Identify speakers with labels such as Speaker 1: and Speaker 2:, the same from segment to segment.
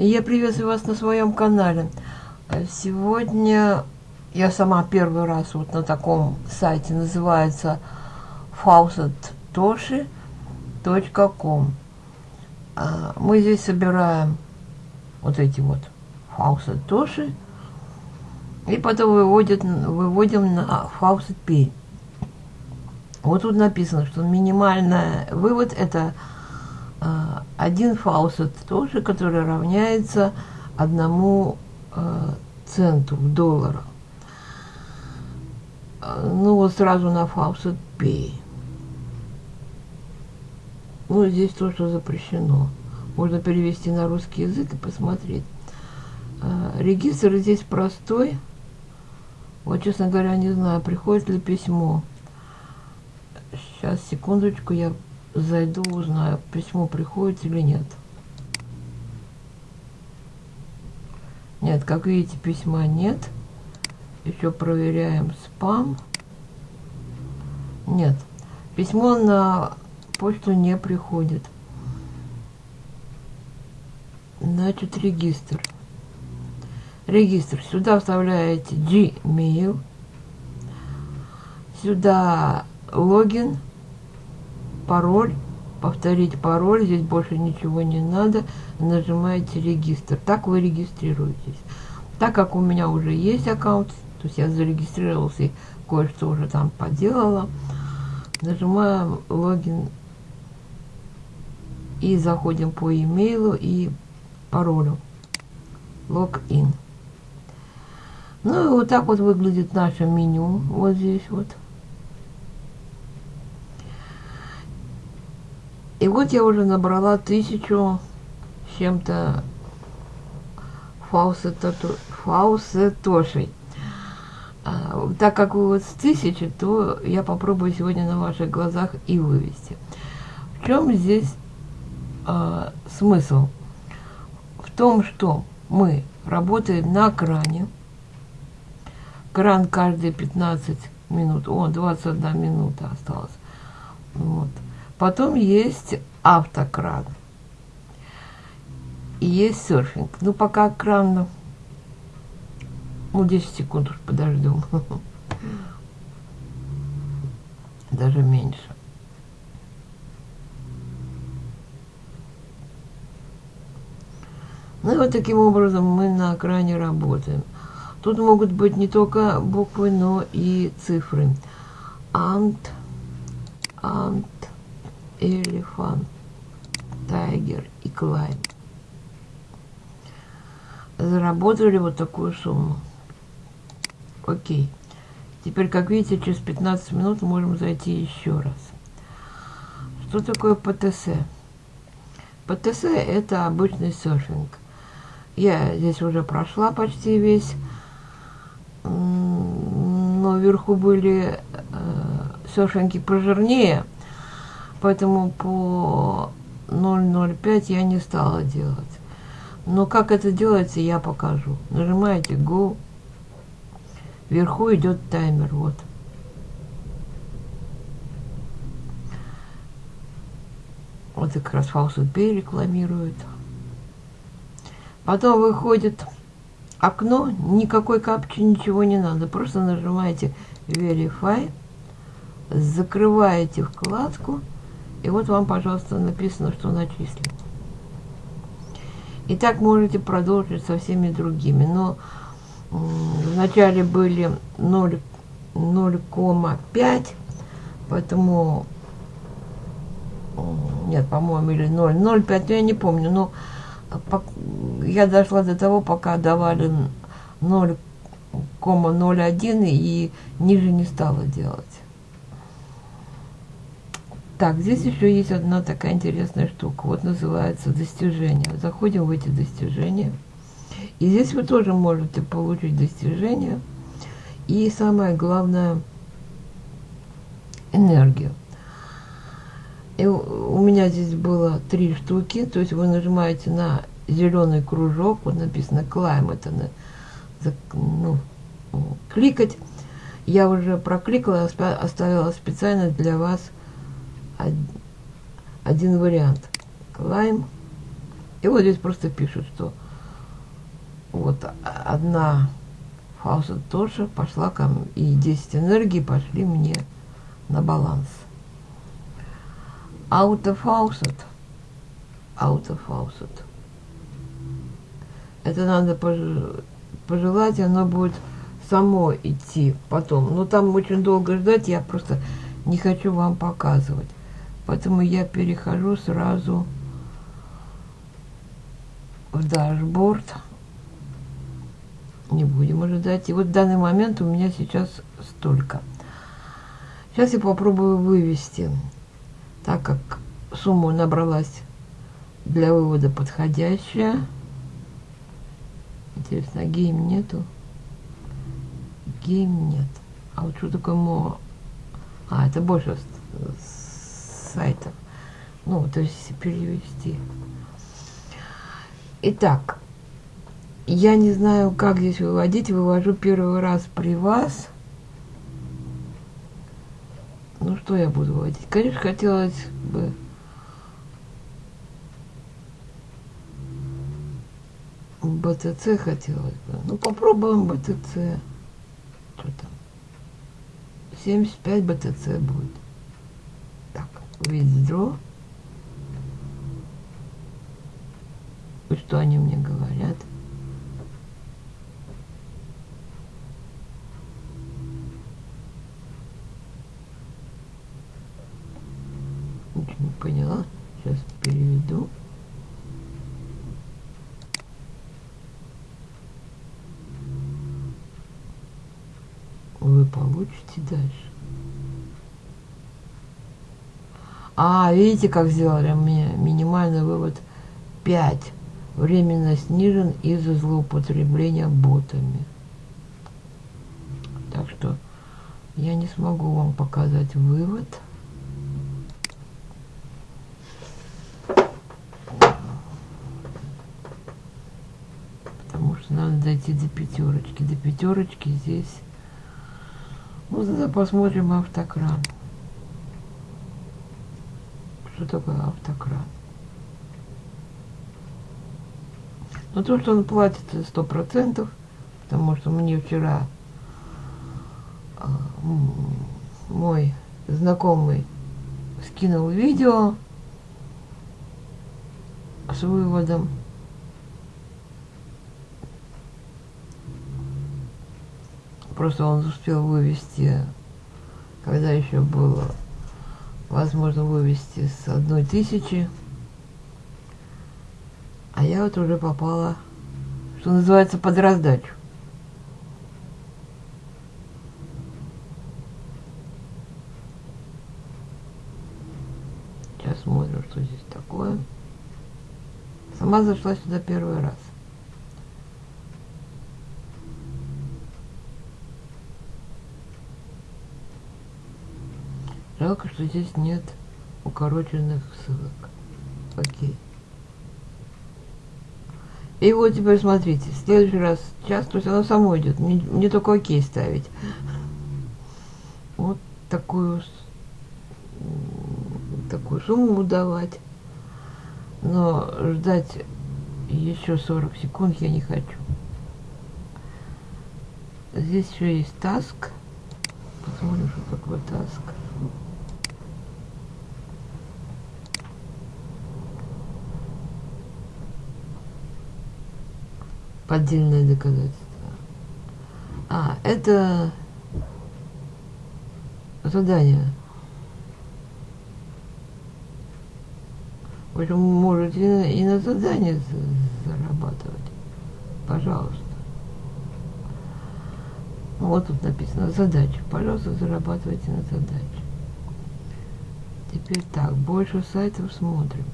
Speaker 1: Я приветствую вас на своем канале. Сегодня я сама первый раз вот на таком сайте, называется faucettoshi.com. А, мы здесь собираем вот эти вот Faucet Toshi и потом выводит, выводим на Faucet Pay. Вот тут написано, что минимальный вывод это один faucet тоже, который равняется одному э, центу в долларах. Э, ну вот сразу на FaucetPay. Ну, здесь то, что запрещено. Можно перевести на русский язык и посмотреть. Регистр здесь простой. Вот, честно говоря, не знаю, приходит ли письмо. Сейчас, секундочку, я зайду, узнаю, письмо приходит или нет. Нет, как видите, письма нет. Еще проверяем спам. Нет, письмо на почту не приходит. Значит, регистр. Регистр. Сюда вставляете Gmail. Сюда логин, пароль, повторить пароль, здесь больше ничего не надо, нажимаете регистр. Так вы регистрируетесь. Так как у меня уже есть аккаунт, то есть я зарегистрировался и кое-что уже там поделала, нажимаем логин и заходим по имейлу и паролю. Логин. Ну и вот так вот выглядит наше меню. Вот здесь вот. И вот я уже набрала тысячу чем-то фаусетошей. А, так как вы вот с тысячи, то я попробую сегодня на ваших глазах и вывести. В чем здесь а, смысл? В том, что мы работаем на кране. Кран каждые 15 минут. О, 21 минута осталось. Вот. Потом есть автокран. И есть серфинг. Ну, пока кран, ну, 10 секунд уж подождем. Даже меньше. Ну и вот таким образом мы на экране работаем. Тут могут быть не только буквы, но и цифры. Ант, ант, Elephant, Tiger и Climb. Заработали вот такую сумму. Окей. Теперь, как видите, через 15 минут можем зайти еще раз. Что такое ПТС? ПТС это обычный серфинг. Я здесь уже прошла почти весь, но вверху были э, серфинги пожирнее – Поэтому по 0.05 я не стала делать. Но как это делается, я покажу. Нажимаете Go. Вверху идет таймер. Вот. Вот как раз Pay рекламирует. Потом выходит окно, никакой капчи, ничего не надо. Просто нажимаете Verify, закрываете вкладку и вот вам, пожалуйста, написано, что начислено. И так можете продолжить со всеми другими. Но вначале были 0,5, поэтому... Нет, по-моему, или 0, 0,5, я не помню, но я дошла до того, пока давали 0,01 и ниже не стала делать. Так, здесь еще есть одна такая интересная штука. Вот называется достижения. Заходим в эти достижения. И здесь вы тоже можете получить достижения. И самое главное, энергию. И у меня здесь было три штуки. То есть вы нажимаете на зеленый кружок. Вот написано climb. Это на, ну, кликать. Я уже прокликала, оставила специально для вас один вариант. Climb. И вот здесь просто пишут, что Вот одна фауста тоже пошла ко мне, и 10 энергий пошли мне на баланс. Auto faucet. Auto faucet. Это надо пожелать, оно будет само идти потом. Но там очень долго ждать, я просто не хочу вам показывать. Поэтому я перехожу сразу в дашборд. Не будем ожидать. И вот в данный момент у меня сейчас столько. Сейчас я попробую вывести, так как сумма набралась для вывода подходящая. Интересно, а game нету? Game нет. А вот что такое more? А, это больше с сайтов. Ну, то есть перевести. Итак, я не знаю, как здесь выводить. Вывожу первый раз при вас. Ну, что я буду выводить? Конечно, хотелось бы... БТЦ хотелось бы. Ну, попробуем БТЦ. Что там? 75 БТЦ будет. Withdraw. И что они мне говорят? Ничего не поняла. Сейчас переведу. Вы получите дальше. А, видите, как сделали мне минимальный вывод 5 временно снижен из-за злоупотребления ботами. Так что я не смогу вам показать вывод. Потому что надо дойти до пятерочки. До пятерочки здесь... Ну, тогда посмотрим автокран. Что такое автокран? Но то, что он платит сто процентов, потому что мне вчера а, мой знакомый скинул видео с выводом. Просто он успел вывести, когда еще было возможно вывести с одной тысячи а я вот уже попала, что называется, под раздачу. Сейчас смотрим, что здесь такое. Сама зашла сюда первый раз. Жалко, что здесь нет укороченных ссылок. Окей. И вот теперь смотрите, в следующий раз час, то есть оно само идет, не, не только окей ставить. Вот такую, такую сумму давать. Но ждать еще 40 секунд я не хочу. Здесь еще есть таск. Посмотрим, что такое таск. Поддельное доказательство. А, это задание. В общем, можете и на задание зарабатывать. Пожалуйста. Вот тут написано задача. Пожалуйста, зарабатывайте на задаче. Теперь так, больше сайтов смотрим.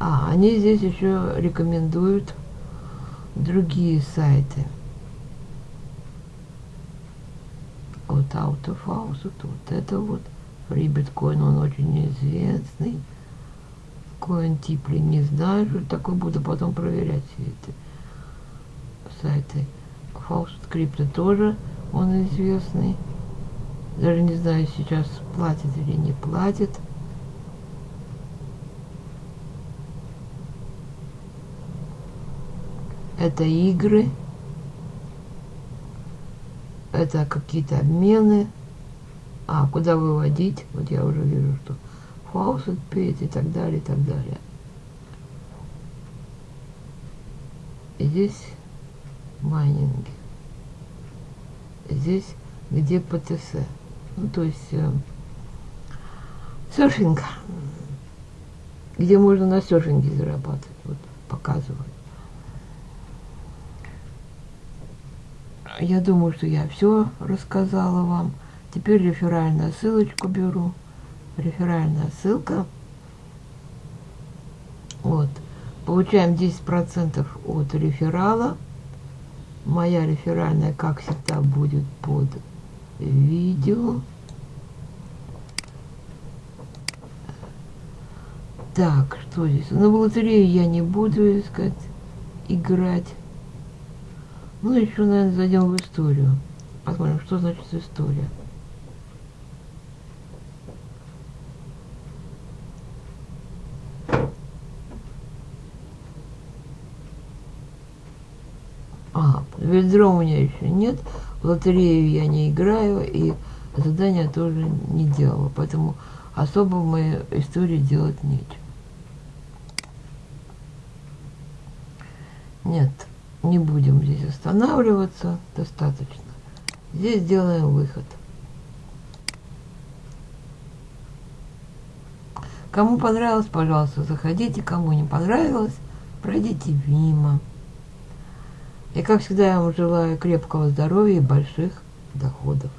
Speaker 1: А, они здесь еще рекомендуют другие сайты. Вот Out of House, вот это вот Free Bitcoin, он очень известный. Coin Tipli не знаю, что такое, буду потом проверять все эти сайты. Faust Crypto тоже он известный. Даже не знаю, сейчас платит или не платит. Это игры. Это какие-то обмены. А, куда выводить? Вот я уже вижу, что фаусет петь и так далее, и так далее. И здесь майнинги. Здесь где ПТС. Ну, то есть э, серфинг. Где можно на серфинге зарабатывать. Вот показываю. Я думаю, что я все рассказала вам. Теперь реферальную ссылочку беру. Реферальная ссылка. Вот. Получаем 10% от реферала. Моя реферальная, как всегда, будет под видео. Так, что здесь? На лотерею я не буду искать, играть. Ну, еще, наверное, зайдем в историю. Посмотрим, что значит история. А, ведро у меня еще нет. В лотерею я не играю и задания тоже не делала. Поэтому особо в моей истории делать нечего. Нет, не будем здесь останавливаться. Достаточно. Здесь делаем выход. Кому понравилось, пожалуйста, заходите. Кому не понравилось, пройдите мимо. И как всегда я вам желаю крепкого здоровья и больших доходов.